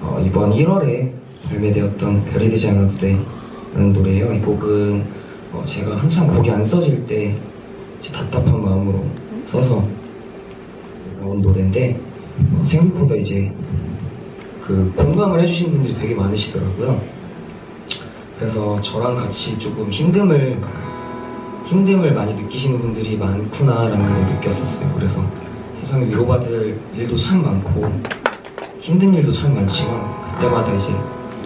어, 이번 1월에 발매되었던 별이 되지 않아도 돼라는 노래예요. 이 곡은 어, 제가 한참 곡이 안 써질 때 답답한 마음으로 써서 나온 노래인데 어, 생각보다 이제 그 공감을 해주신 분들이 되게 많으시더라고요. 그래서 저랑 같이 조금 힘듦을 힘듦을 많이 느끼시는 분들이 많구나라는 걸 느꼈었어요. 그래서 세상에 위로받을 일도 참 많고 힘든 일도 참 많지만 그때마다 이제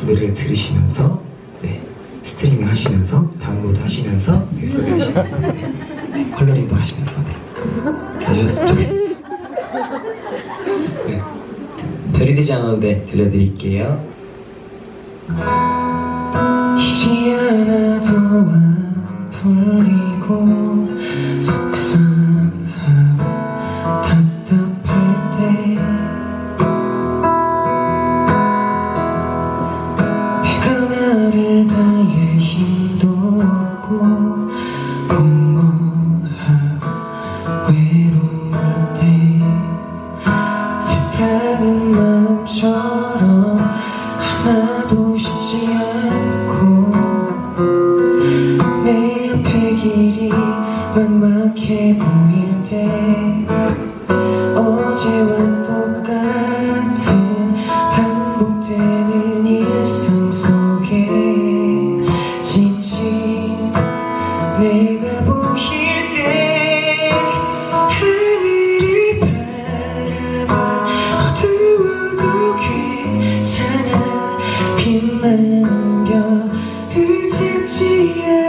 노래를 들으시면서 네, 스트리밍 하시면서 다운로드 하시면서 벨소리 하시면서 네, 네, 컬러링도 하시면서 네, 해주셨으면 좋겠어요. 네, 별이 되지 않아도 돼 들려드릴게요. 찾지